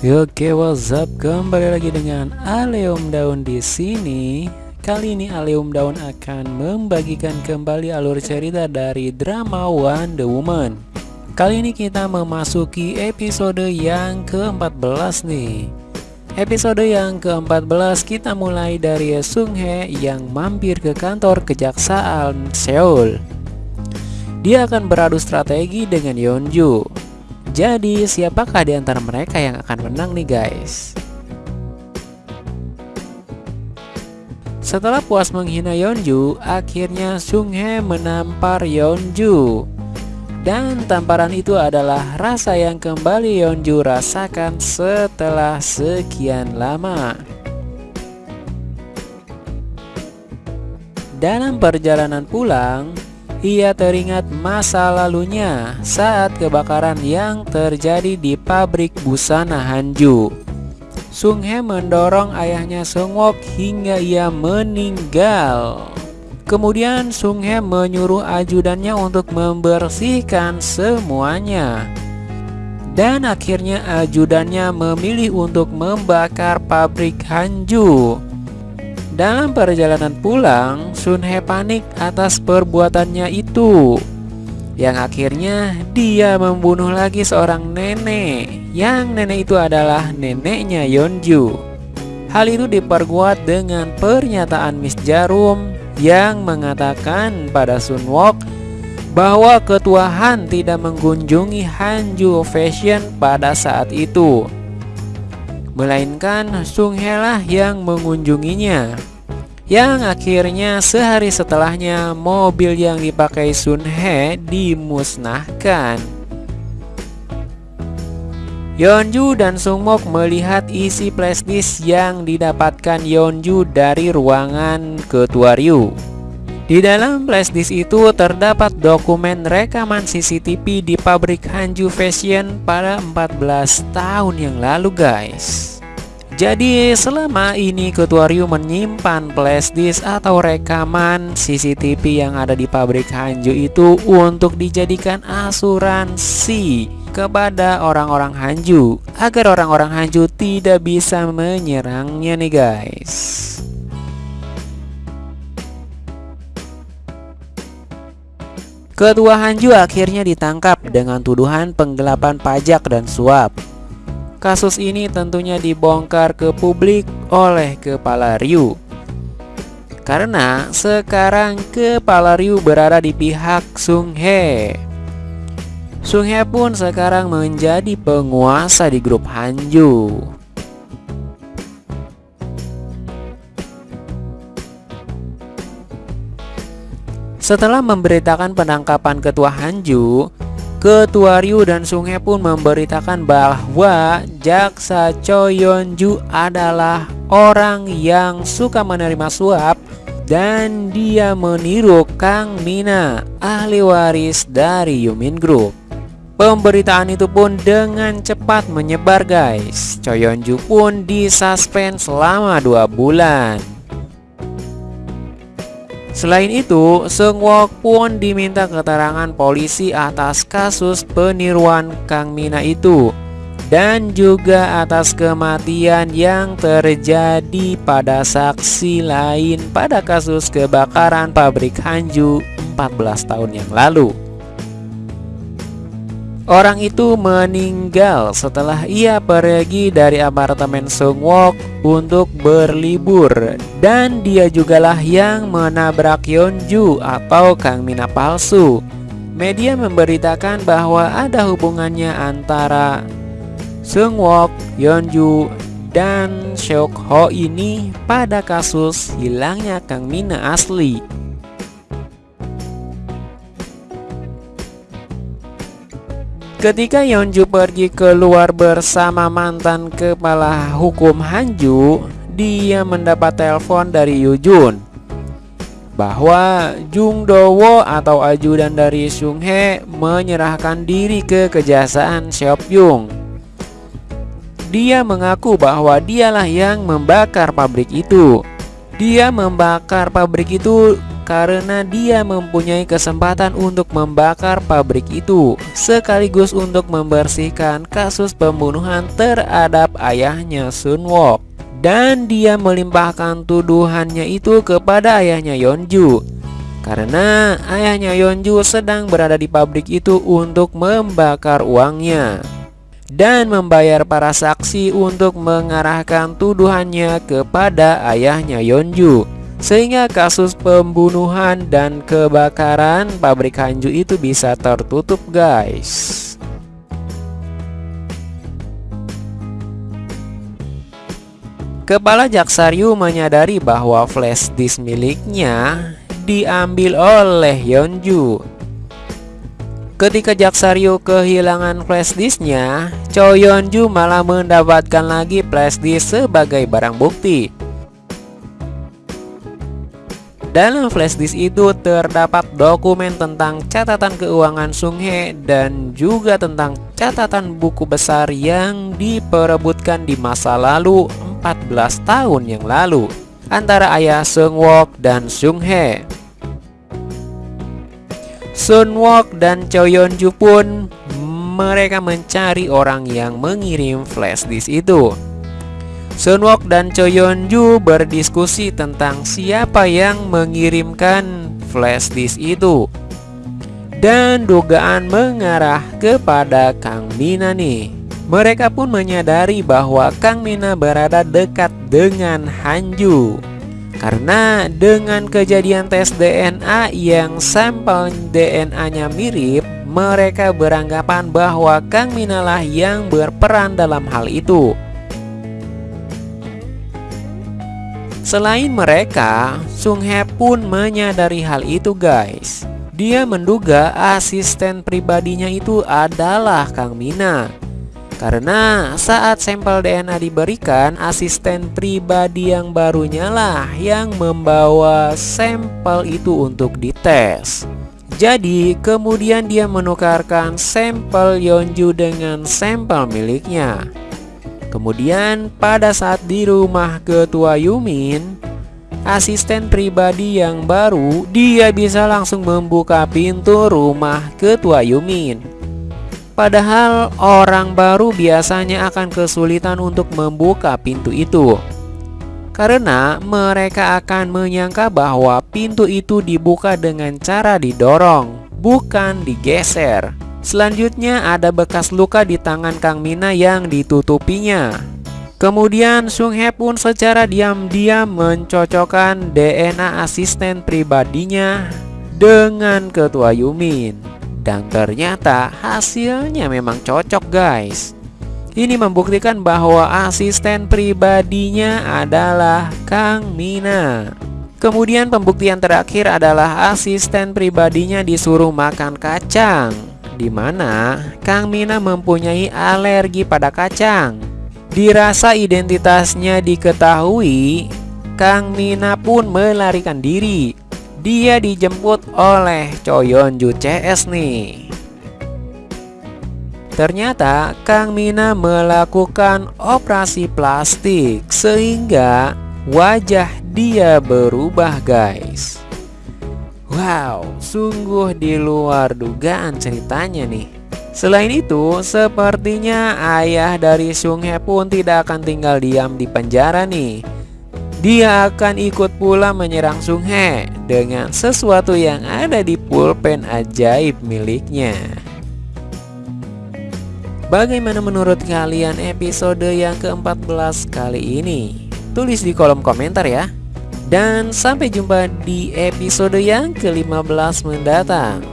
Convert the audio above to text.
Oke, what's up? Kembali lagi dengan Aleum Daun di sini. Kali ini Aleum Daun akan membagikan kembali alur cerita dari drama Wonder Woman. Kali ini kita memasuki episode yang ke-14 nih. Episode yang ke-14 kita mulai dari Sung Hye yang mampir ke kantor kejaksaan Seoul. Dia akan beradu strategi dengan Yeonju. Jadi siapakah di antara mereka yang akan menang nih guys? Setelah puas menghina Yeonju, akhirnya Sung Hye menampar Yeonju. Dan tamparan itu adalah rasa yang kembali Yeonju rasakan setelah sekian lama. Dalam perjalanan pulang, ia teringat masa lalunya saat kebakaran yang terjadi di pabrik busana Hanju. Sung Hye mendorong ayahnya Sung Wok hingga ia meninggal. Kemudian Sung Hye menyuruh ajudannya untuk membersihkan semuanya. Dan akhirnya ajudannya memilih untuk membakar pabrik Hanju. Dalam perjalanan pulang, Sun He panik atas perbuatannya itu. Yang akhirnya dia membunuh lagi seorang nenek. Yang nenek itu adalah neneknya Yeonju. Hal itu diperkuat dengan pernyataan Miss Jarum Yang mengatakan pada Sun Wok bahwa ketua Han tidak mengunjungi Hanju Fashion pada saat itu Melainkan Sung He lah yang mengunjunginya yang akhirnya sehari setelahnya mobil yang dipakai Sun He dimusnahkan. Yeonju dan Sungmok melihat isi flashdisk yang didapatkan Yeonju dari ruangan ketua Ryu. Di dalam flashdisk itu terdapat dokumen rekaman CCTV di pabrik Hanju Fashion pada 14 tahun yang lalu guys. Jadi selama ini Ketua Ryu menyimpan flashdisk atau rekaman CCTV yang ada di pabrik Hanju itu untuk dijadikan asuransi kepada orang-orang Hanju agar orang-orang Hanju tidak bisa menyerangnya nih guys. Ketua Hanju akhirnya ditangkap dengan tuduhan penggelapan pajak dan suap. Kasus ini tentunya dibongkar ke publik oleh Kepala Ryu Karena sekarang Kepala Ryu berada di pihak Sung Hye. Sung Hye pun sekarang menjadi penguasa di grup Hanju. Setelah memberitakan penangkapan ketua Hanju Ketua Ryu dan Sung Hye pun memberitakan bahwa Jaksa Cho Yeon adalah orang yang suka menerima suap dan dia meniru Kang Mina, ahli waris dari Yumin Group. Pemberitaan itu pun dengan cepat menyebar guys. Cho Yeon Ju pun disuspend selama dua bulan. Selain itu, Seung Wok pun diminta keterangan polisi atas kasus peniruan Kang Mina itu dan juga atas kematian yang terjadi pada saksi lain pada kasus kebakaran pabrik Hanju 14 tahun yang lalu. Orang itu meninggal setelah ia pergi dari apartemen Sungwok untuk berlibur dan dia jugalah yang menabrak Yeonju atau Kang Mina palsu. Media memberitakan bahwa ada hubungannya antara Sungwok, Yeonju, dan Seok Ho ini pada kasus hilangnya Kang Mina asli. Ketika Yeonju pergi keluar bersama mantan kepala hukum Hanju, dia mendapat telepon dari Yujun bahwa Jung Dowo atau ajudan dari Sung He menyerahkan diri ke kejaksaan Seopyung. Dia mengaku bahwa dialah yang membakar pabrik itu. Dia membakar pabrik itu karena dia mempunyai kesempatan untuk membakar pabrik itu sekaligus untuk membersihkan kasus pembunuhan terhadap ayahnya Sun Wok. Dan dia melimpahkan tuduhannya itu kepada ayahnya Yeonju karena ayahnya Yeonju sedang berada di pabrik itu untuk membakar uangnya. Dan membayar para saksi untuk mengarahkan tuduhannya kepada ayahnya Yeonju sehingga kasus pembunuhan dan kebakaran pabrik Hanju itu bisa tertutup guys Kepala Jaksaryu menyadari bahwa flash disk miliknya diambil oleh Yeonju. Ketika Jaksaryu kehilangan flash disknya, Cho Yeonju malah mendapatkan lagi flash disk sebagai barang bukti. Dalam flash disk itu terdapat dokumen tentang catatan keuangan Sung Hye dan juga tentang catatan buku besar yang diperebutkan di masa lalu 14 tahun yang lalu antara ayah Sung Wok dan Sung Hye. Sun Wok dan Cho Yeon Ju pun mereka mencari orang yang mengirim flash disk itu. Sun Wok dan Cho Yeon Ju berdiskusi tentang siapa yang mengirimkan flash disk itu. Dan dugaan mengarah kepada Kang Mina nih. Mereka pun menyadari bahwa Kang Mina berada dekat dengan Hanju Karena dengan kejadian tes DNA yang sampel DNA-nya mirip Mereka beranggapan bahwa Kang Mina lah yang berperan dalam hal itu Selain mereka, Sung He pun menyadari hal itu guys Dia menduga asisten pribadinya itu adalah Kang Mina karena saat sampel DNA diberikan, asisten pribadi yang barunya lah yang membawa sampel itu untuk dites. Jadi kemudian dia menukarkan sampel Yeonju dengan sampel miliknya. Kemudian pada saat di rumah ketua Yumin, asisten pribadi yang baru, dia bisa langsung membuka pintu rumah ketua Yumin. Padahal orang baru biasanya akan kesulitan untuk membuka pintu itu Karena mereka akan menyangka bahwa pintu itu dibuka dengan cara didorong Bukan digeser Selanjutnya ada bekas luka di tangan Kang Mina yang ditutupinya. Kemudian Sung He pun secara diam-diam mencocokkan DNA asisten pribadinya dengan ketua Yumin. Dan ternyata hasilnya memang cocok guys. Ini membuktikan bahwa asisten pribadinya adalah Kang Mina. Kemudian pembuktian terakhir adalah asisten pribadinya disuruh makan kacang Di mana Kang Mina mempunyai alergi pada kacang. Dirasa identitasnya diketahui Kang Mina pun melarikan diri. Dia dijemput oleh Choyon Ju CS nih. Ternyata Kang Mina melakukan operasi plastik sehingga wajah dia berubah guys Wow, sungguh di luar dugaan ceritanya nih Selain itu, sepertinya ayah dari Sung He pun tidak akan tinggal diam di penjara nih dia akan ikut pula menyerang Sung He dengan sesuatu yang ada di pulpen ajaib miliknya. Bagaimana menurut kalian episode yang ke-14 kali ini? Tulis di kolom komentar ya. Dan sampai jumpa di episode yang ke-15 mendatang.